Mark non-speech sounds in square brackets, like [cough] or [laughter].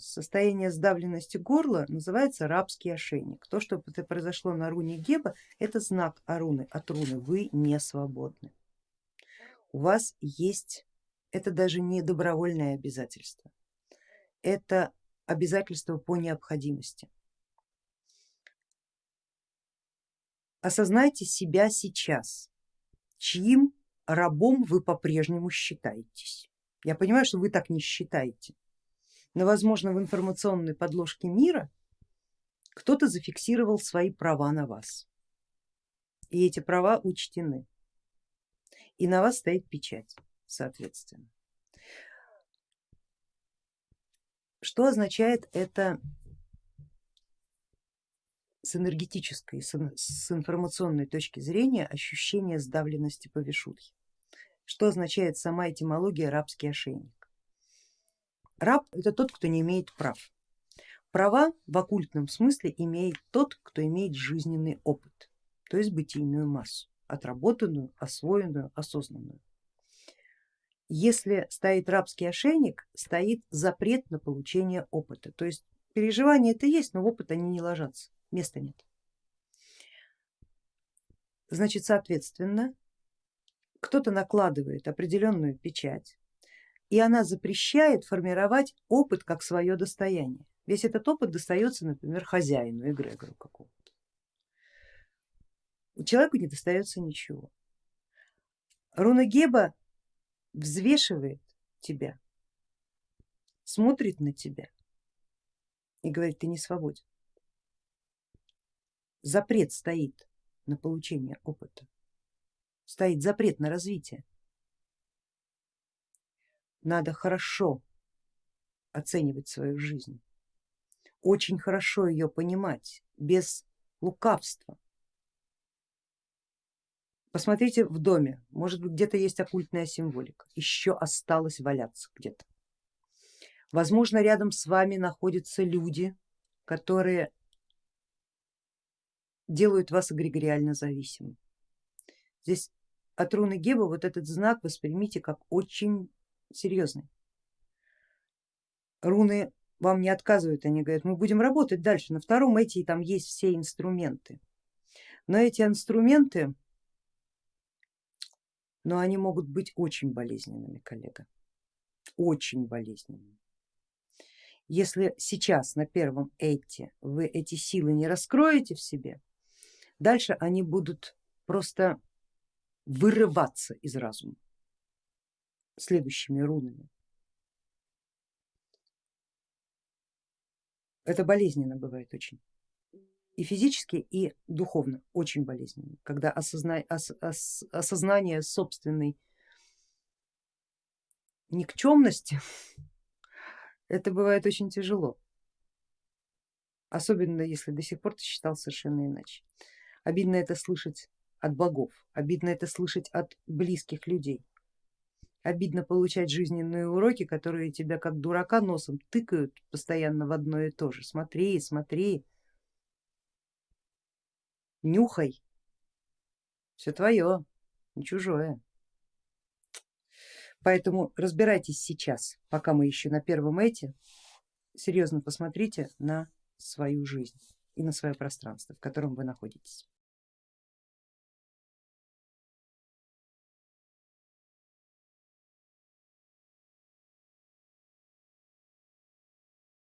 состояние сдавленности горла называется рабский ошейник. То, что произошло на руне Геба, это знак аруны, от руны, вы не свободны. У вас есть, это даже не добровольное обязательство, это обязательство по необходимости. Осознайте себя сейчас, чьим рабом вы по-прежнему считаетесь. Я понимаю, что вы так не считаете, но возможно в информационной подложке мира кто-то зафиксировал свои права на вас. И эти права учтены. И на вас стоит печать, соответственно. Что означает это с энергетической, с информационной точки зрения ощущение сдавленности по вишудхе? Что означает сама этимология рабский ошейник? Раб это тот, кто не имеет прав. Права в оккультном смысле имеет тот, кто имеет жизненный опыт, то есть бытийную массу, отработанную, освоенную, осознанную. Если стоит рабский ошейник, стоит запрет на получение опыта, то есть переживания это есть, но в опыт они не ложатся, места нет. Значит, соответственно, кто-то накладывает определенную печать, и она запрещает формировать опыт как свое достояние. Весь этот опыт достается, например, хозяину, эгрегору какому-то. Человеку не достается ничего. Руна Геба взвешивает тебя, смотрит на тебя и говорит, ты не свободен. Запрет стоит на получение опыта, стоит запрет на развитие надо хорошо оценивать свою жизнь, очень хорошо ее понимать, без лукавства. Посмотрите в доме, может быть где-то есть оккультная символика, еще осталось валяться где-то. Возможно рядом с вами находятся люди, которые делают вас эгрегориально зависимым. Здесь от руны Геба вот этот знак воспримите как очень серьезный. Руны вам не отказывают, они говорят, мы будем работать дальше. На втором эти там есть все инструменты. Но эти инструменты, но они могут быть очень болезненными, коллега, очень болезненными. Если сейчас на первом эти вы эти силы не раскроете в себе, дальше они будут просто вырываться из разума следующими рунами. Это болезненно бывает очень. И физически, и духовно очень болезненно, когда осозна... ос... Ос... осознание собственной никчемности, [laughs] это бывает очень тяжело. Особенно если до сих пор ты считал совершенно иначе. Обидно это слышать от богов, обидно это слышать от близких людей. Обидно получать жизненные уроки, которые тебя как дурака носом тыкают постоянно в одно и то же. Смотри, смотри, нюхай, все твое, не чужое. Поэтому разбирайтесь сейчас, пока мы еще на первом эти, серьезно посмотрите на свою жизнь и на свое пространство, в котором вы находитесь.